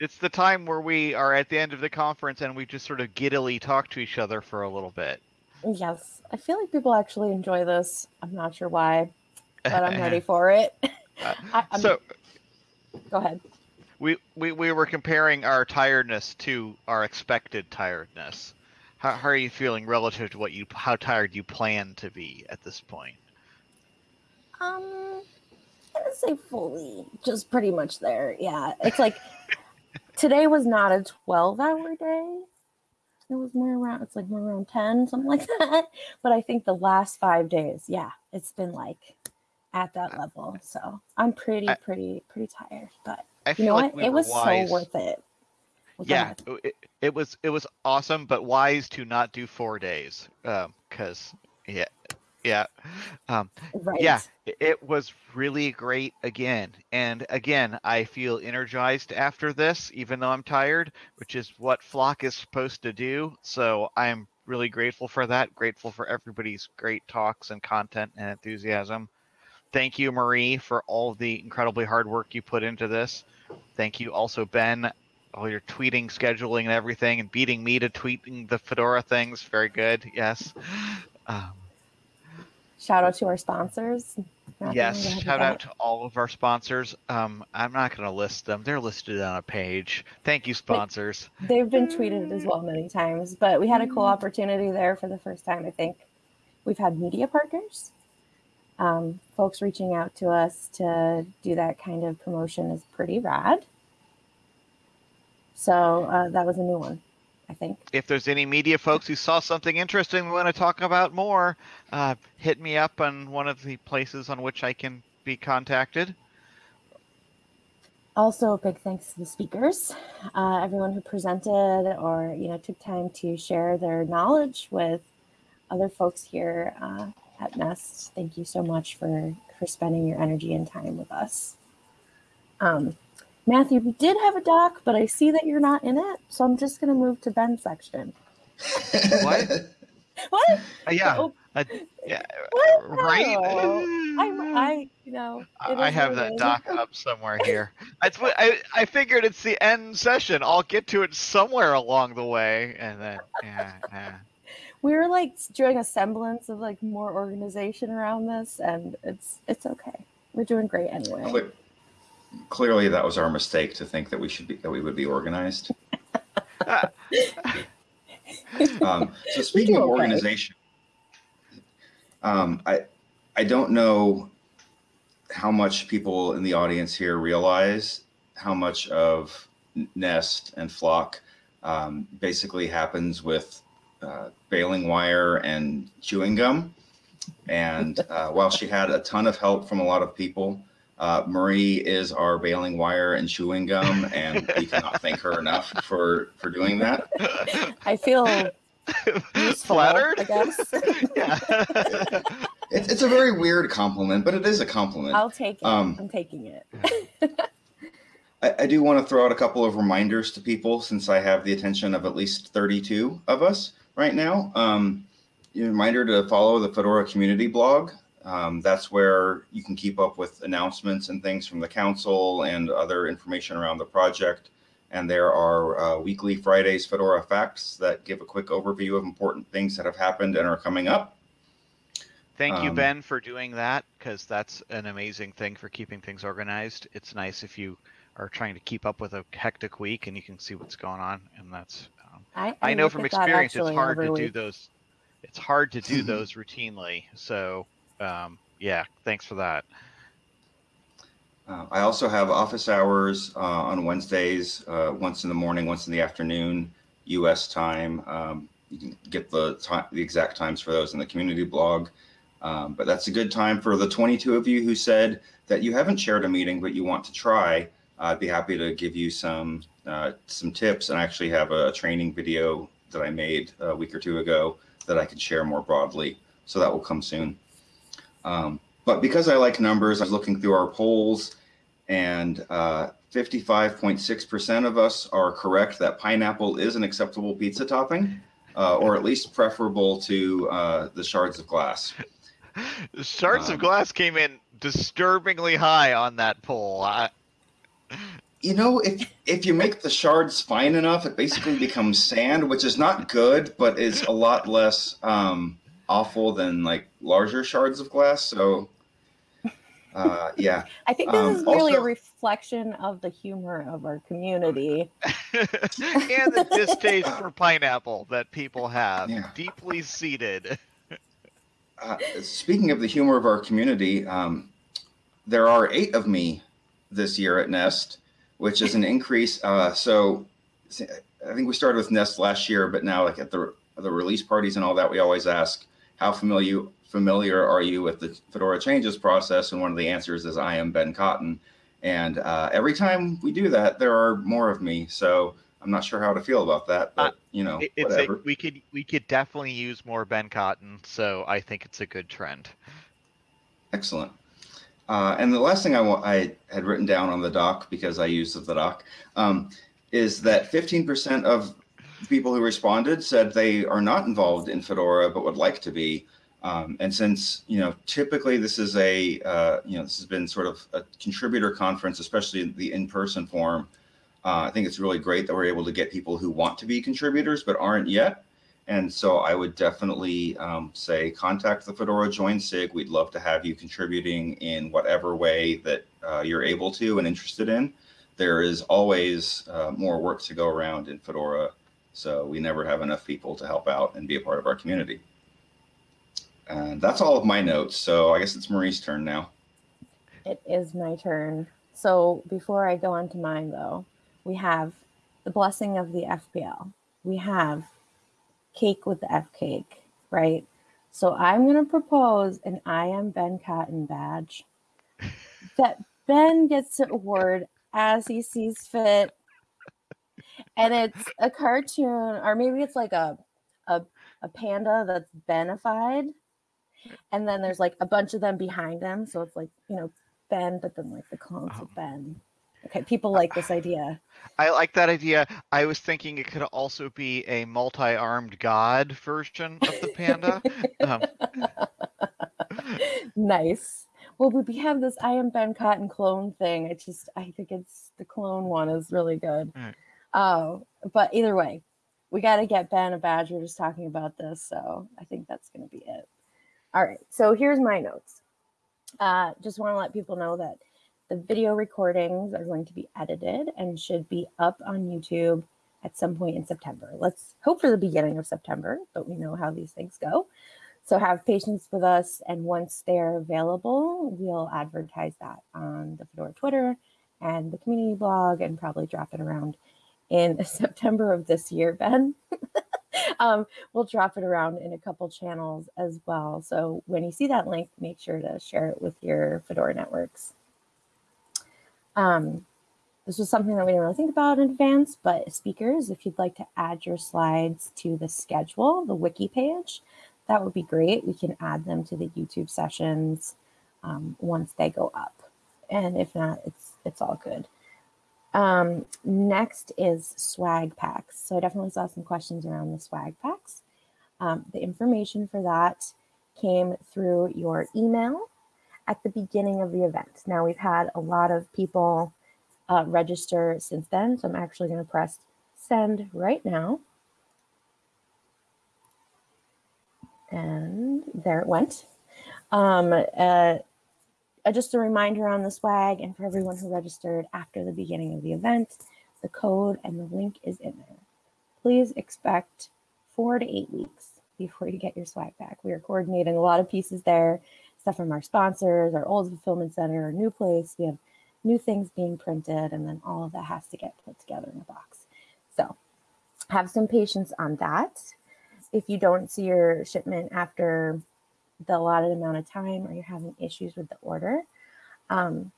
it's the time where we are at the end of the conference and we just sort of giddily talk to each other for a little bit. Yes, I feel like people actually enjoy this. I'm not sure why, but I'm ready for it. I, I'm- so go ahead. we, we we were comparing our tiredness to our expected tiredness. How, how are you feeling relative to what you how tired you plan to be at this point? Um, I would say fully, just pretty much there. Yeah, it's like today was not a 12 hour day. It was more around, it's like more around 10, something like that. But I think the last five days, yeah, it's been like at that level. So I'm pretty, pretty, pretty tired. But I you know like what? we it was wise. so worth it. Yeah, it, it was it was awesome, but wise to not do four days. Um, cause yeah, yeah, um, Right. yeah, it was really great again. And again, I feel energized after this, even though I'm tired, which is what Flock is supposed to do. So I'm really grateful for that. Grateful for everybody's great talks and content and enthusiasm. Thank you, Marie, for all the incredibly hard work you put into this. Thank you also, Ben, all your tweeting, scheduling, and everything, and beating me to tweeting the Fedora things. Very good. Yes. Um, Shout out to our sponsors. Matthew, yes. go ahead with Shout out to all of our sponsors. Um, I'm not going to list them. They're listed on a page. Thank you, sponsors. They've been tweeted as well many times, but we had a cool opportunity there for the first time. I think we've had media partners, um, folks reaching out to us to do that kind of promotion is pretty rad. So uh, that was a new one, I think. If there's any media folks who saw something interesting we want to talk about more, uh, hit me up on one of the places on which I can be contacted. Also, a big thanks to the speakers, uh, everyone who presented or you know took time to share their knowledge with other folks here uh, at Nest. Thank you so much for for spending your energy and time with us. Um, Matthew, we did have a doc, but I see that you're not in it, so I'm just going to move to Ben's section. What? What? Uh, yeah. Oh, uh, yeah. what? Right? No. I'm, I, you know, I have what it that is. doc up somewhere here. That's what I, I figured it's the end session. I'll get to it somewhere along the way, and then yeah, yeah. we were like doing a semblance of like more organization around this and it's it's okay we're doing great anyway Cle- Clearly, that was our mistake to think that we should be that we would be organized. Um, so speaking of organization, um, I I don't know how much people in the audience here realize how much of Nest and Flock um, basically happens with uh, baling wire and chewing gum. And uh, while she had a ton of help from a lot of people, uh, Marie is our baling wire and chewing gum, and we cannot thank her enough for for doing that. i feel useful Flattered? i guess yeah. It's, it's a very weird compliment, but it is a compliment. i'll take it Um, i'm taking it I, I do want to throw out a couple of reminders to people since I have the attention of at least 32 of us right now. Um, a reminder to follow the Fedora community blog. Um, that's where you can keep up with announcements and things from the council and other information around the project. And there are uh, weekly Fridays Fedora facts that give a quick overview of important things that have happened and are coming up. Thank you, Um, Ben, for doing that because that's an amazing thing for keeping things organized. It's nice if you are trying to keep up with a hectic week and you can see what's going on, and that's. Um, i, I know from experience it's hard to every do those. It's hard to do those routinely. So, um, yeah, thanks for that. Uh, I also have office hours uh, on Wednesdays, uh, once in the morning, once in the afternoon, U.S. time. Um, you can get the the exact times for those in the community blog. Um, but that's a good time for the 22 of you who said that you haven't shared a meeting, but you want to try. I'd be happy to give you some uh, some tips, and I actually have a training video that I made a week or two ago that I can share more broadly. So that will come soon. Um, but because I like numbers, I was looking through our polls, and uh, 55.6% of us are correct that pineapple is an acceptable pizza topping, uh, or at least preferable to uh, the shards of glass. Shards Um, of glass came in disturbingly high on that poll. I, you know, if if you make the shards fine enough, it basically becomes sand, which is not good, but is a lot less um, awful than like larger shards of glass. So, uh, yeah. I think this Um, is really a reflection of the humor of our community. and the distaste for pineapple that people have Yeah. deeply seated. Uh, speaking of the humor of our community, um, there are eight of me this year at Nest, which is an increase. Uh, so I think we started with Nest last year, but now like at the the release parties and all that, we always ask how familiar familiar are you with the Fedora changes process, and one of the answers is I am Ben Cotton. And uh, every time we do that, there are more of me. So I'm not sure how to feel about that, but you know, it's a, whatever. we could we could definitely use more Ben Cotton, so I think it's a good trend. Excellent. Uh, and the last thing I, I had written down on the doc because I used the doc um, is that 15% of people who responded said they are not involved in Fedora but would like to be. Um, and since you know typically this is a uh, you know this has been sort of a contributor conference, especially in the in-person form. Uh, I think it's really great that we're able to get people who want to be contributors but aren't yet. And so I would definitely um, say contact the Fedora Join SIG. We'd love to have you contributing in whatever way that uh, you're able to and interested in. There is always uh, more work to go around in Fedora. So we never have enough people to help out and be a part of our community. And that's all of my notes. So I guess it's Marie's turn now. It is my turn. So before I go on to mine, though, we have the blessing of the FPL. We have cake with the F cake, right? So I'm going to propose an I am Ben Cotton badge that Ben gets to award as he sees fit. And it's a cartoon, or maybe it's like a, a, a panda that's benified. And then there's like a bunch of them behind him. So it's like, you know, Ben, but then like the clones of Ben. Okay, people like this idea. I like that idea. I was thinking it could also be a multi-armed god version of the panda. um, nice. Well, we have this I am Ben Cotton clone thing. I just I think it's the clone one is really good. Right. Oh, but either way, we got to get Ben a badge. We're just talking about this, so I think that's going to be it. All right. So here's my notes. Uh, just want to let people know that the video recordings are going to be edited and should be up on YouTube at some point in September. Let's hope for the beginning of September, but we know how these things go. So have patience with us, and once they're available, we'll advertise that on the Fedora Twitter and the community blog, and probably drop it around in September of this year, Ben. um, we'll drop it around in a couple channels as well. So when you see that link, make sure to share it with your Fedora networks. Um, this was something that we didn't really think about in advance, but speakers, if you'd like to add your slides to the schedule, the wiki page, that would be great. We can add them to the YouTube sessions um, once they go up. And if not, it's it's all good. Um, next is swag packs. So I definitely saw some questions around the swag packs. Um, the information for that came through your email at the beginning of the event. Now we've had a lot of people uh, register since then, so I'm actually going to press send right now. And there it went. Um, uh, uh, just a reminder on the swag and for everyone who registered after the beginning of the event, the code and the link is in there. Please expect four to eight weeks before you get your swag back. We are coordinating a lot of pieces there, stuff from our sponsors, our old fulfillment center, our new place. We have new things being printed, and then all of that has to get put together in a box. So have some patience on that. If you don't see your shipment after the allotted amount of time or you're having issues with the order, um,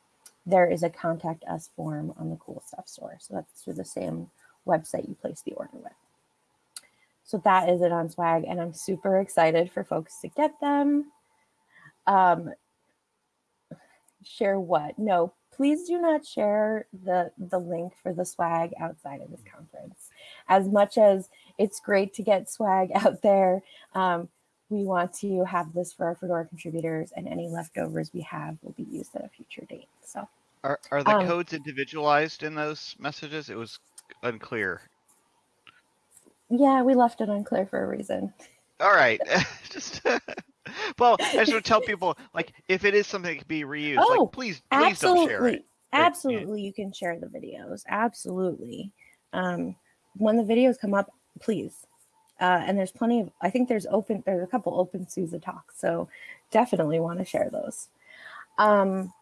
there is a contact us form on the Cool Stuff store. So that's through the same website you place the order with. So that is it on swag, and I'm super excited for folks to get them. Um, share what? No, please do not share the the link for the swag outside of this conference. As much as it's great to get swag out there, um, we want to have this for our Fedora contributors, and any leftovers we have will be used at a future date. So Are are the Um, codes individualized in those messages? It was unclear. Yeah, we left it unclear for a reason. All right, just well, I just want to tell people like if it is something that can be reused, Oh, like please please don't share Absolutely. it. yeah. Absolutely, you can share the videos. Absolutely. Um, when the videos come up, please. Uh, and there's plenty of, I think there's open, there's a couple openSUSE talks. So definitely want to share those. Um,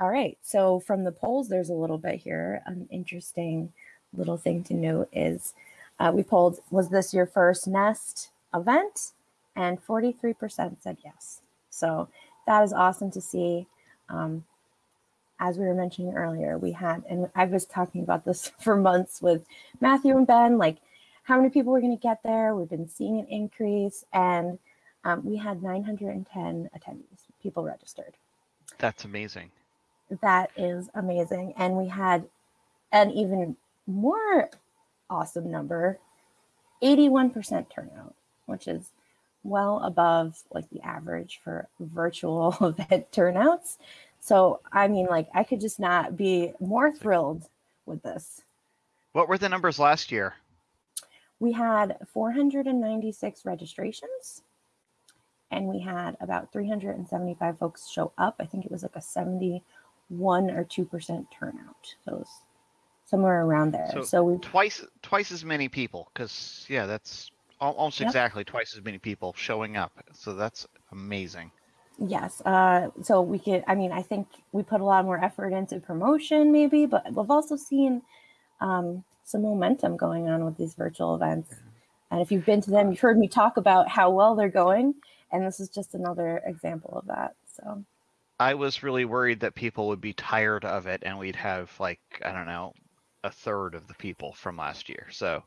all right. So from the polls, there's a little bit here. An interesting little thing to note is uh, we polled, was this your first Nest event? And 43% said yes. So that is awesome to see. Um, as we were mentioning earlier, we had, and I was talking about this for months with Matthew and Ben, like how many people were going to get there. We've been seeing an increase, and um, we had 910 attendees, people registered. That's amazing. That is amazing. And we had an even more awesome number 81% turnout, which is well above like the average for virtual event turnouts. So, I mean, like, I could just not be more thrilled with this. What were the numbers last year? We had 496 registrations and we had about 375 folks show up. I think it was like a 71 or 2% turnout. So it was somewhere around there. So So, we Twice twice as many people, because yeah, that's almost Yep. exactly twice as many people showing up. So that's amazing. Yes. Uh, so we could, I mean, I think we put a lot more effort into promotion, maybe, but we've also seen um, some momentum going on with these virtual events. And if you've been to them, uh, you've heard me talk about how well they're going. And this is just another example of that. So, I was really worried that people would be tired of it and we'd have like I don't know a third of the people from last year. So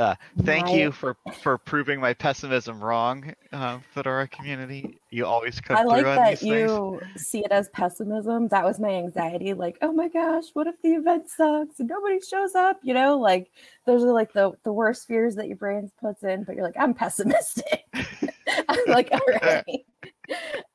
uh, thank My- you for for proving my pessimism wrong, uh, Fedora community. You always come I like that these things. you see it as pessimism. That was my anxiety. Like, oh my gosh, what if the event sucks and nobody shows up? You know, like those are like the the worst fears that your brain puts in. But you're like, I'm pessimistic. I'm like, all right.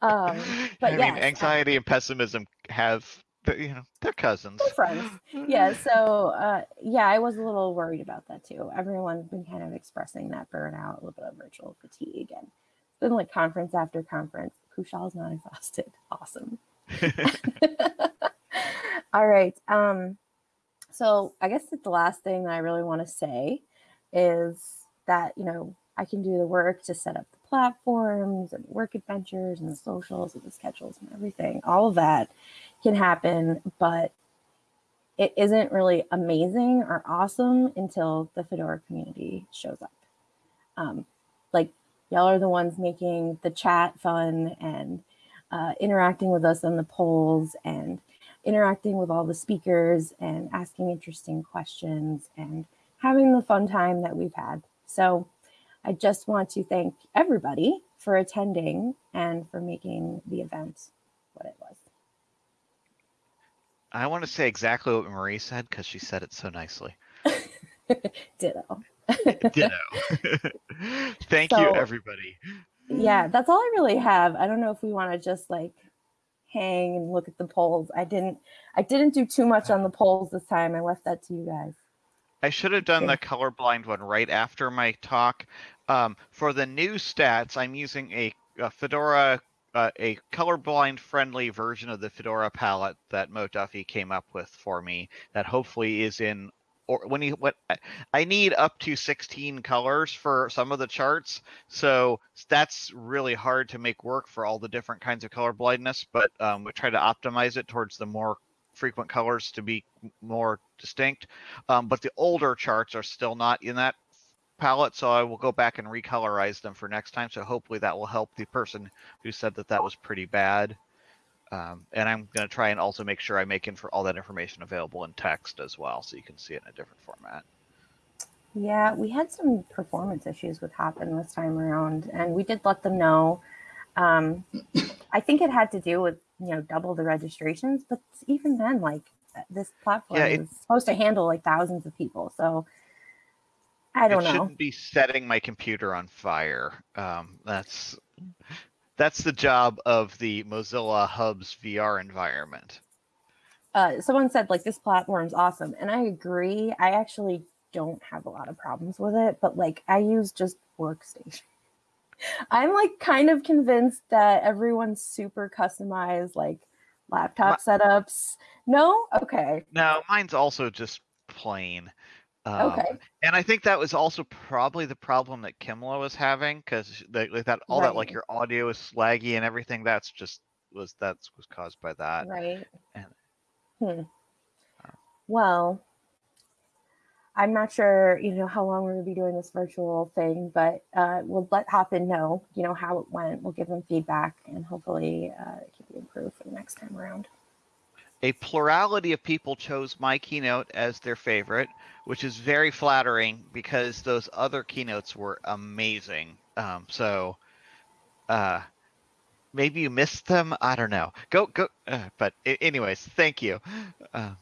Um, but I yes, mean, anxiety and pessimism have th- you know they're cousins. We're friends. yeah. So uh, yeah, I was a little worried about that too. Everyone's been kind of expressing that burnout, a little bit of virtual fatigue, and it's been like conference after conference. Kushal's not exhausted. Awesome. All right. Um, so I guess that the last thing that I really want to say is that, you know, I can do the work to set up the platforms and work adventures and the socials and the schedules and everything. All of that can happen, but it isn't really amazing or awesome until the Fedora community shows up. Um, like y'all are the ones making the chat fun and uh, interacting with us on the polls and interacting with all the speakers and asking interesting questions and having the fun time that we've had. So I just want to thank everybody for attending and for making the event what it was. I want to say exactly what Marie said because she said it so nicely. Ditto. Ditto. Thank you, everybody. yeah, that's all I really have. I don't know if we want to just like hang and look at the polls. I didn't I didn't do too much on the polls this time. I left that to you guys. I should have done Okay. the colorblind one right after my talk. Um, for the new stats, I'm using a, a Fedora, uh, a colorblind friendly version of the Fedora palette that Mo Duffy came up with for me. That hopefully is in, or when you what I- I need up to 16 colors for some of the charts, so that's really hard to make work for all the different kinds of color blindness. But um, we try to optimize it towards the more frequent colors to be more distinct. Um, but the older charts are still not in that palette, so I will go back and recolorize them for next time. So hopefully that will help the person who said that that was pretty bad. Um, and I'm going to try and also make sure I make in for all that information available in text as well, so you can see it in a different format. Yeah, we had some performance issues with Hopin this time around, and we did let them know. Um, I think it had to do with you know double the registrations, but even then, like this platform Yeah, it- is supposed to handle like thousands of people, so I don't it know. shouldn't be setting my computer on fire. Um, that's that's the job of the Mozilla Hubs VR environment. uh, someone said like this platform's awesome, and I agree. I actually don't have a lot of problems with it, but like I use just workstation. I'm like kind of convinced that everyone's super customized, like laptop My, setups. No, okay. No, mine's also just plain. Um, okay. And I think that was also probably the problem that Kimla was having because like that all right. that like your audio is slaggy and everything. That's just was that was caused by that. Right. And, hmm. Uh, well, I'm not sure, you know, how long we're going to be doing this virtual thing, but uh, we'll let Hopin know, you know, how it went. We'll give them feedback and hopefully uh, it can be improved for the next time around. A plurality of people chose my keynote as their favorite, which is very flattering because those other keynotes were amazing. Um, so, uh, maybe you missed them. I don't know. Go go. Uh, but anyways, thank you. Uh,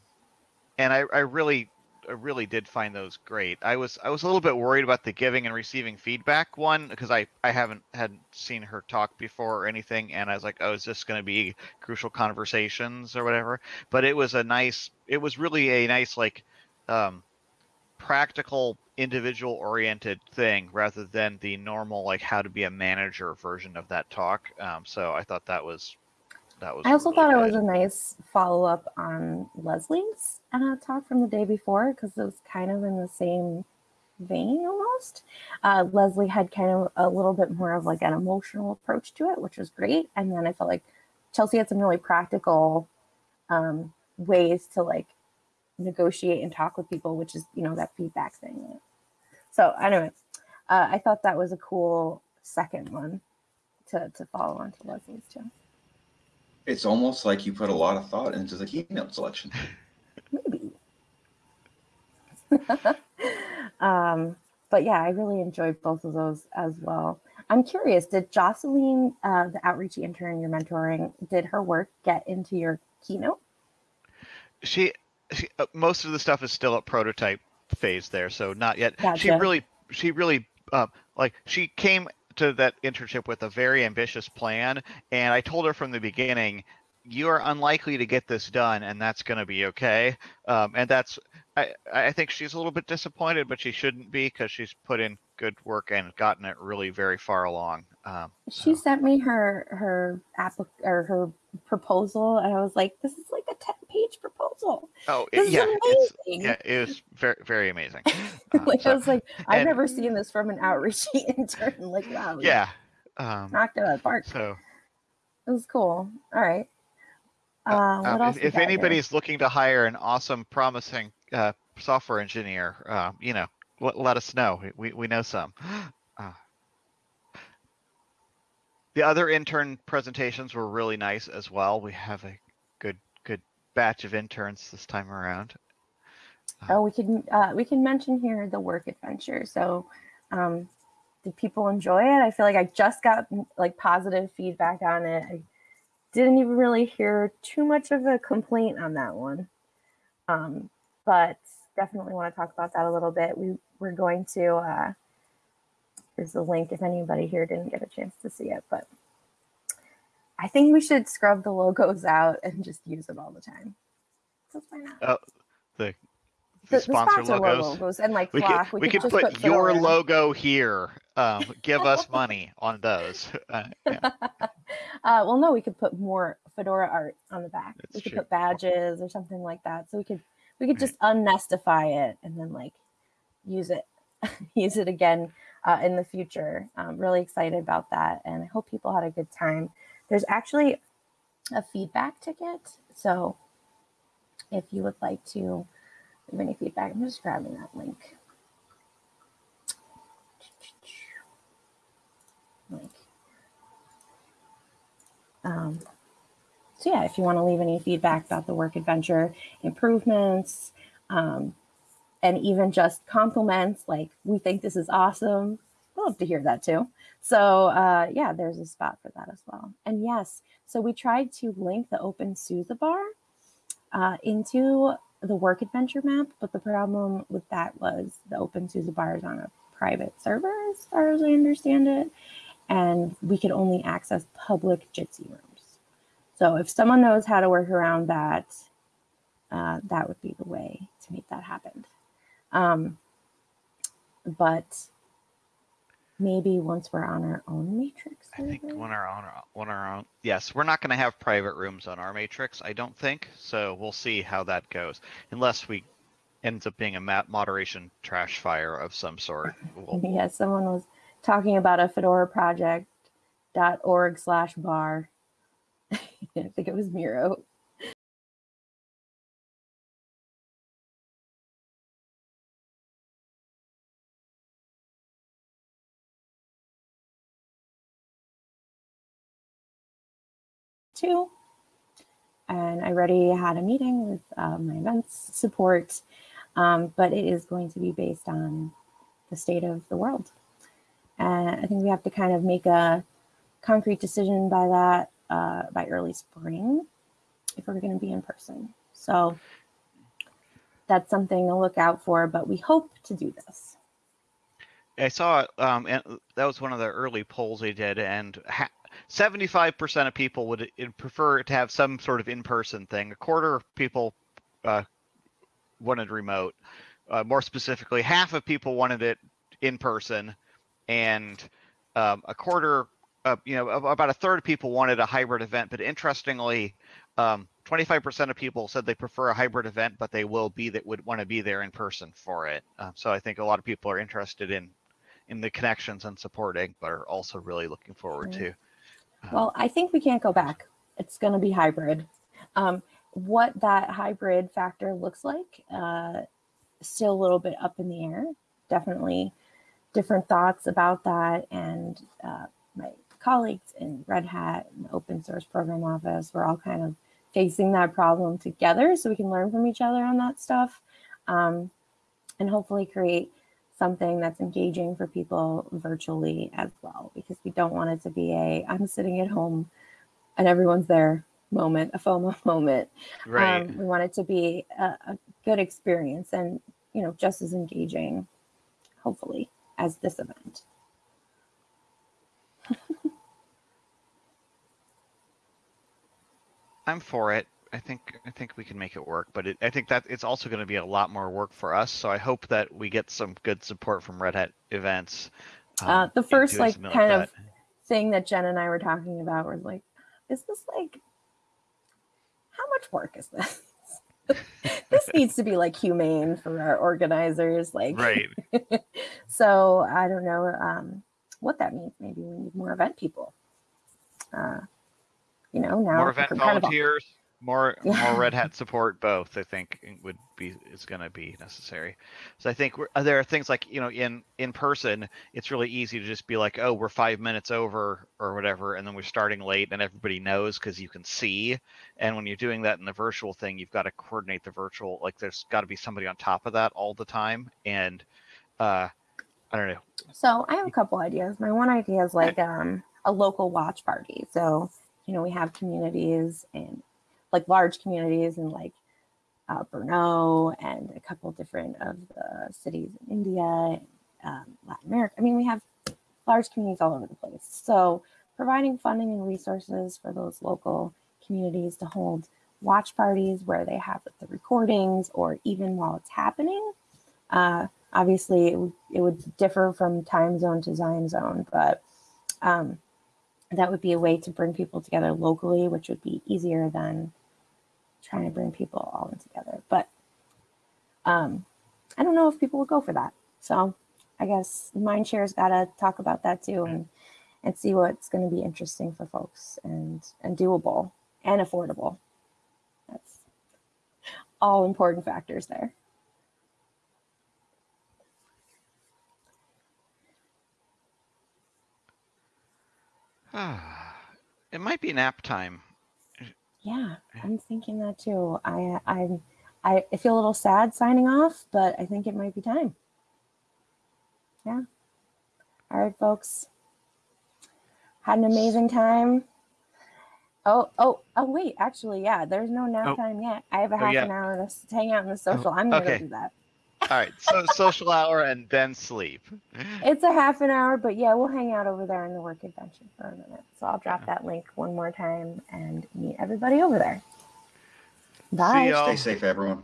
and I, I really really did find those great. I was I was a little bit worried about the giving and receiving feedback one because I I haven't hadn't seen her talk before or anything, and I was like, oh, is this going to be crucial conversations or whatever? But it was a nice. It was really a nice like, um, practical individual oriented thing rather than the normal like how to be a manager version of that talk. Um, so I thought that was that was. I also really thought good. it was a nice follow up on Leslie's uh, talk from the day before because it was kind of in the same vein almost. Uh, Leslie had kind of a little bit more of like an emotional approach to it, which was great. And then I felt like Chelsea had some really practical um, ways to like negotiate and talk with people, which is, you know, that feedback thing. So anyway, uh, I thought that was a cool second one to, to follow on to Leslie's too. It's almost like you put a lot of thought into the keynote selection. Maybe. um, but yeah, I really enjoyed both of those as well. I'm curious, did Jocelyn, uh, the outreach intern you're mentoring, did her work get into your keynote? She, she uh, most of the stuff is still at prototype phase there, so not yet. Gotcha. She really, she really, uh, like she came to that internship with a very ambitious plan, and I told her from the beginning, you are unlikely to get this done, and that's going to be okay. Um, and that's I, I think she's a little bit disappointed, but she shouldn't be because she's put in good work and gotten it really very far along. Um, she so. sent me her her app or her proposal, and I was like, "This is like a ten page proposal." Oh, this yeah, it's, yeah, it was very very amazing. Um, like so, I was like, I've and, never seen this from an outreach intern. Like, wow, yeah, um, knocked it out of the park. So it was cool. All right. Uh, uh what um, else if, if anybody's here? looking to hire an awesome, promising uh, software engineer, uh, you know, let, let, us know. We, we know some. Uh, the other intern presentations were really nice as well. We have a good good batch of interns this time around. Uh, oh, we can uh, we can mention here the work adventure. So, um, did people enjoy it? I feel like I just got like positive feedback on it. I didn't even really hear too much of a complaint on that one. Um, but definitely want to talk about that a little bit. We we're going to uh, here's the link if anybody here didn't get a chance to see it, but I think we should scrub the logos out and just use them all the time. So why not? Oh, the the, the sponsor, the sponsor logos. logos. and like we Flock, we, we could, put, put your logo here. Um, give us money on those. Uh, yeah. uh, well, no, we could put more fedora art on the back. That's we could true. put badges or something like that. So we could we could just unnestify it and then like use it use it again uh, in the future. I'm really excited about that, and I hope people had a good time. There's actually a feedback ticket, so if you would like to leave any feedback, I'm just grabbing that link. Link. Um, so yeah, if you want to leave any feedback about the work adventure, improvements, um, and even just compliments, like we think this is awesome, love to hear that too. So uh, yeah, there's a spot for that as well. And yes, so we tried to link the Open OpenSUSE bar uh, into the work adventure map, but the problem with that was the Open OpenSUSE bar is on a private server, as far as I understand it, and we could only access public Jitsi rooms. So if someone knows how to work around that, uh, that would be the way to make that happen. Um, but maybe once we're on our own matrix. I think when our own, when our own, yes, we're not going to have private rooms on our matrix. I don't think so. We'll see how that goes, unless we ends up being a ma- moderation trash fire of some sort. We'll, yeah, someone was talking about a Fedora project dot org slash bar. I think it was Miro. Two. And I already had a meeting with uh, my events support, um, but it is going to be based on the state of the world. And I think we have to kind of make a concrete decision by that uh, by early spring if we're going to be in person. So that's something to look out for, but we hope to do this. I saw um, and that was one of the early polls they did, and ha- 75% of people would prefer to have some sort of in-person thing. A quarter of people uh, wanted remote. Uh, more specifically, half of people wanted it in person, and um, a quarter, uh, you know, about a third of people wanted a hybrid event. But interestingly, um, 25% of people said they prefer a hybrid event, but they will be that would want to be there in person for it. Um, so I think a lot of people are interested in in the connections and supporting, but are also really looking forward to. um, Well, I think we can't go back. It's going to be hybrid. Um, what that hybrid factor looks like, uh, still a little bit up in the air. Definitely different thoughts about that. And uh, my colleagues in Red Hat and open source program office, we're all kind of facing that problem together so we can learn from each other on that stuff um, and hopefully create something that's engaging for people virtually as well because we don't want it to be a i'm sitting at home and everyone's there moment a fomo moment. Right. um, we want it to be a, a good experience and you know just as engaging hopefully as this event I'm for it. I think I think we can make it work, but it, I think that it's also going to be a lot more work for us. So I hope that we get some good support from Red Hat events. Uh, um, the first, like, kind of thing that jen and i were talking about was like is this like how much work is this this needs to be like humane for our organizers like right. so I don't know um, what that means. Maybe we need more event people. Uh, you know, now more event volunteers, more more Red Hat support. Both I think would be is going to be necessary. So I think we're, uh, there are things like you know in in person, it's really easy to just be like, oh, we're five minutes over or whatever, and then we're starting late, and everybody knows because you can see. And when you're doing that in the virtual thing, you've got to coordinate the virtual. Like there's got to be somebody on top of that all the time, and uh, I don't know. So I have a couple ideas. My one idea is like um, a local watch party. So you know, we have communities and like large communities in like uh, Brno and a couple different of the cities in India, um, Latin America. I mean, we have large communities all over the place. So providing funding and resources for those local communities to hold watch parties where they have the recordings or even while it's happening. Uh, obviously, it would, it would differ from time zone to time zone, but um, that would be a way to bring people together locally, which would be easier than trying to bring people all in together. But um, I don't know if people will go for that. So I guess Mindshare's got to talk about that too and and see what's going to be interesting for folks and and doable and affordable. That's all important factors there. it might be nap time. Yeah, I'm thinking that too. I I'm I I feel a little sad signing off, but I think it might be time. Yeah. All right, folks. Had an amazing time. Oh, oh, oh, wait, actually, yeah, there's no nap Oh. time yet. I have a Oh, half yeah. an hour to hang out in the social. Oh, I'm gonna okay. do that. All right, so social hour and then sleep. It's a half an hour, but yeah, we'll hang out over there in the work convention for a minute. So I'll drop that link one more time and meet everybody over there. Bye. y'all. Stay safe, everyone.